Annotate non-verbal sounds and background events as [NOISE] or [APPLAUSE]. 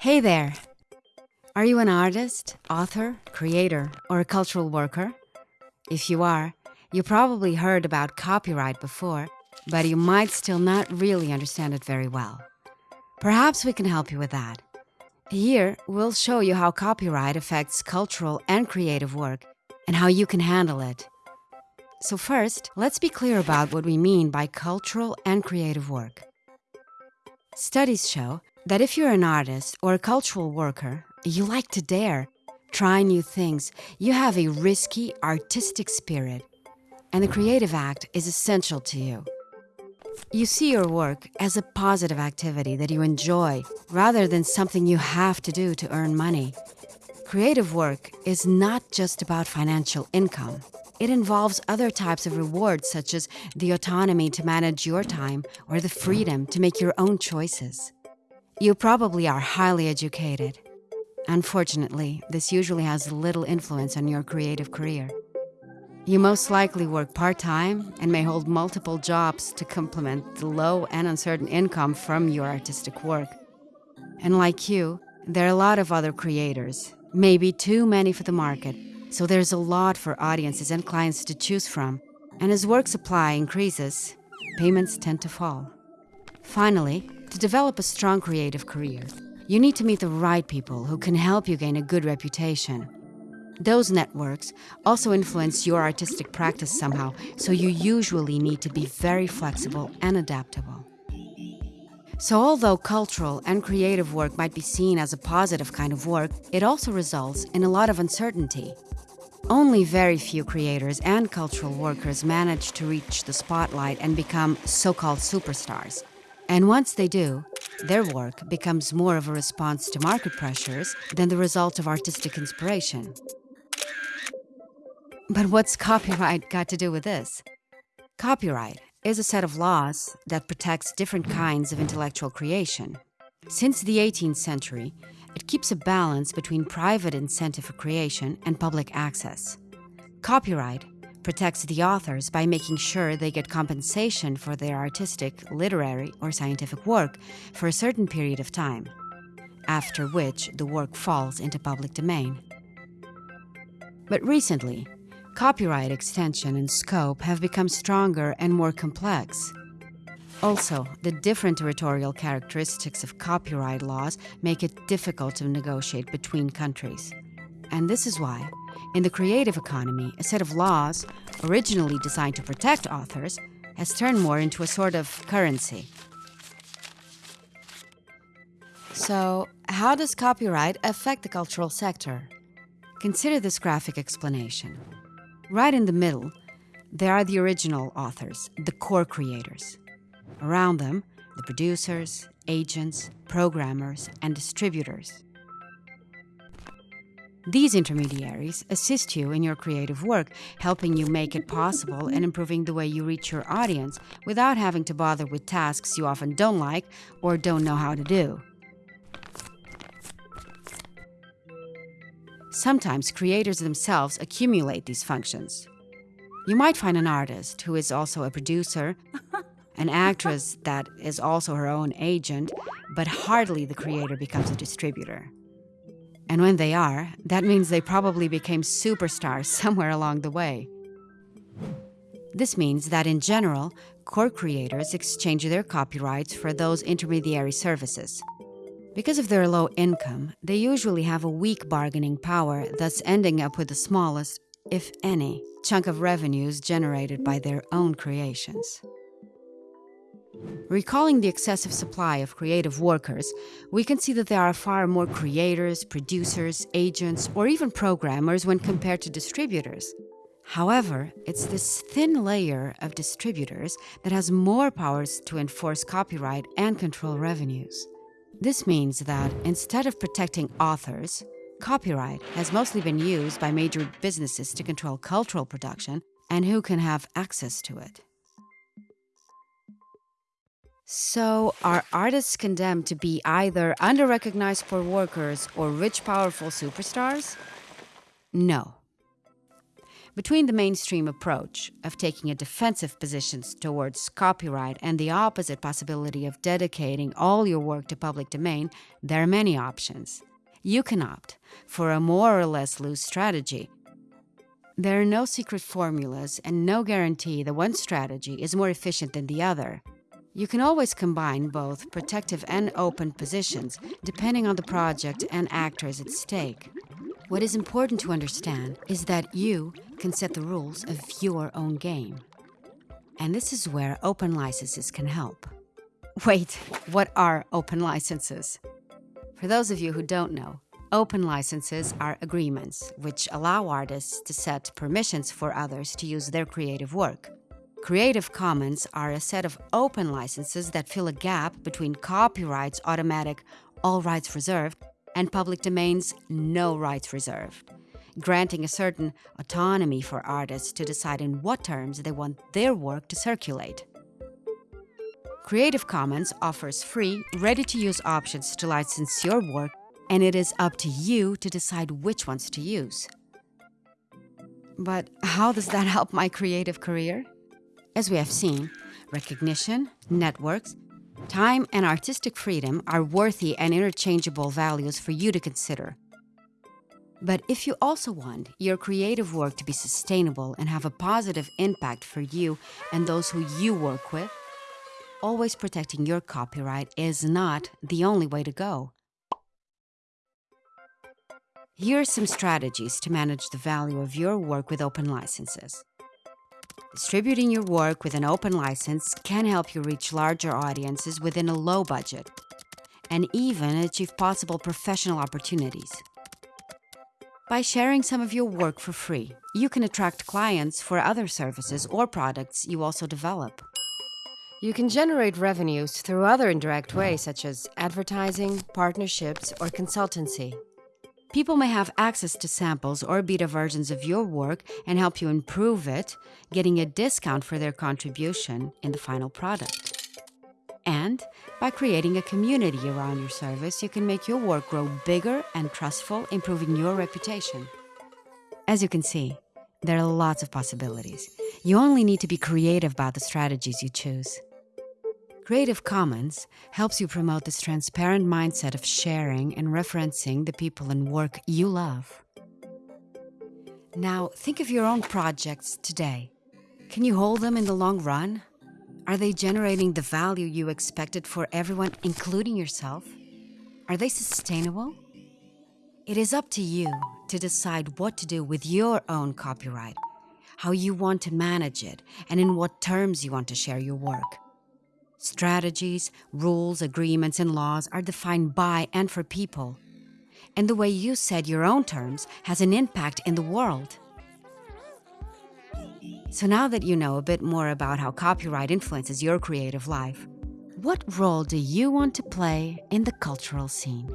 Hey there! Are you an artist, author, creator, or a cultural worker? If you are, you probably heard about copyright before, but you might still not really understand it very well. Perhaps we can help you with that. Here, we'll show you how copyright affects cultural and creative work and how you can handle it. So, first, let's be clear about what we mean by cultural and creative work. Studies show that if you're an artist or a cultural worker, you like to dare, try new things, you have a risky, artistic spirit, and the creative act is essential to you. You see your work as a positive activity that you enjoy rather than something you have to do to earn money. Creative work is not just about financial income. It involves other types of rewards, such as the autonomy to manage your time or the freedom to make your own choices. You probably are highly educated. Unfortunately, this usually has little influence on your creative career. You most likely work part time and may hold multiple jobs to complement the low and uncertain income from your artistic work. And like you, there are a lot of other creators, maybe too many for the market, so there's a lot for audiences and clients to choose from. And as work supply increases, payments tend to fall. Finally, to develop a strong creative career, you need to meet the right people who can help you gain a good reputation. Those networks also influence your artistic practice somehow, so you usually need to be very flexible and adaptable. So, although cultural and creative work might be seen as a positive kind of work, it also results in a lot of uncertainty. Only very few creators and cultural workers manage to reach the spotlight and become so called superstars. And once they do, their work becomes more of a response to market pressures than the result of artistic inspiration. But what's copyright got to do with this? Copyright is a set of laws that protects different kinds of intellectual creation. Since the 18th century, it keeps a balance between private incentive for creation and public access. Copyright protects the authors by making sure they get compensation for their artistic, literary, or scientific work for a certain period of time, after which the work falls into public domain. But recently, copyright extension and scope have become stronger and more complex. Also, the different territorial characteristics of copyright laws make it difficult to negotiate between countries. And this is why, in the creative economy, a set of laws, originally designed to protect authors, has turned more into a sort of currency. So, how does copyright affect the cultural sector? Consider this graphic explanation. Right in the middle, there are the original authors, the core creators. Around them, the producers, agents, programmers, and distributors. These intermediaries assist you in your creative work, helping you make it possible and improving the way you reach your audience without having to bother with tasks you often don't like or don't know how to do. Sometimes creators themselves accumulate these functions. You might find an artist who is also a producer, [LAUGHS] an actress that is also her own agent, but hardly the creator becomes a distributor. And when they are, that means they probably became superstars [LAUGHS] somewhere along the way. This means that in general, core creators exchange their copyrights for those intermediary services. Because of their low income, they usually have a weak bargaining power, thus ending up with the smallest, if any, chunk of revenues generated by their own creations. Recalling the excessive supply of creative workers, we can see that there are far more creators, producers, agents, or even programmers when compared to distributors. However, it's this thin layer of distributors that has more powers to enforce copyright and control revenues. This means that instead of protecting authors, copyright has mostly been used by major businesses to control cultural production and who can have access to it. So, are artists condemned to be either under-recognized poor workers or rich, powerful superstars? No. Between the mainstream approach of taking a defensive position towards copyright and the opposite possibility of dedicating all your work to public domain, there are many options. You can opt for a more or less loose strategy. There are no secret formulas and no guarantee that one strategy is more efficient than the other. You can always combine both protective and open positions depending on the project and actors at stake. What is important to understand is that you can set the rules of your own game. And this is where open licenses can help. Wait, what are open licenses? For those of you who don't know, open licenses are agreements which allow artists to set permissions for others to use their creative work. Creative Commons are a set of open licenses that fill a gap between copyright's automatic all rights reserved and public domains no rights reserved, granting a certain autonomy for artists to decide in what terms they want their work to circulate. Creative Commons offers free, ready-to-use options to license your work, and it is up to you to decide which ones to use. But how does that help my creative career? As we have seen, recognition, networks, Time and artistic freedom are worthy and interchangeable values for you to consider. But if you also want your creative work to be sustainable and have a positive impact for you and those who you work with, always protecting your copyright is not the only way to go. Here are some strategies to manage the value of your work with open licenses. Distributing your work with an open license can help you reach larger audiences within a low budget and even achieve possible professional opportunities. By sharing some of your work for free, you can attract clients for other services or products you also develop. You can generate revenues through other indirect ways such as advertising, partnerships, or consultancy. People may have access to samples or beta versions of your work and help you improve it, getting a discount for their contribution in the final product. And by creating a community around your service, you can make your work grow bigger and trustful, improving your reputation. As you can see, there are lots of possibilities. You only need to be creative about the strategies you choose. Creative Commons helps you promote this transparent mindset of sharing and referencing the people and work you love. Now, think of your own projects today. Can you hold them in the long run? Are they generating the value you expected for everyone, including yourself? Are they sustainable? It is up to you to decide what to do with your own copyright, how you want to manage it, and in what terms you want to share your work. Strategies, rules, agreements, and laws are defined by and for people. And the way you set your own terms has an impact in the world. So now that you know a bit more about how copyright influences your creative life, what role do you want to play in the cultural scene?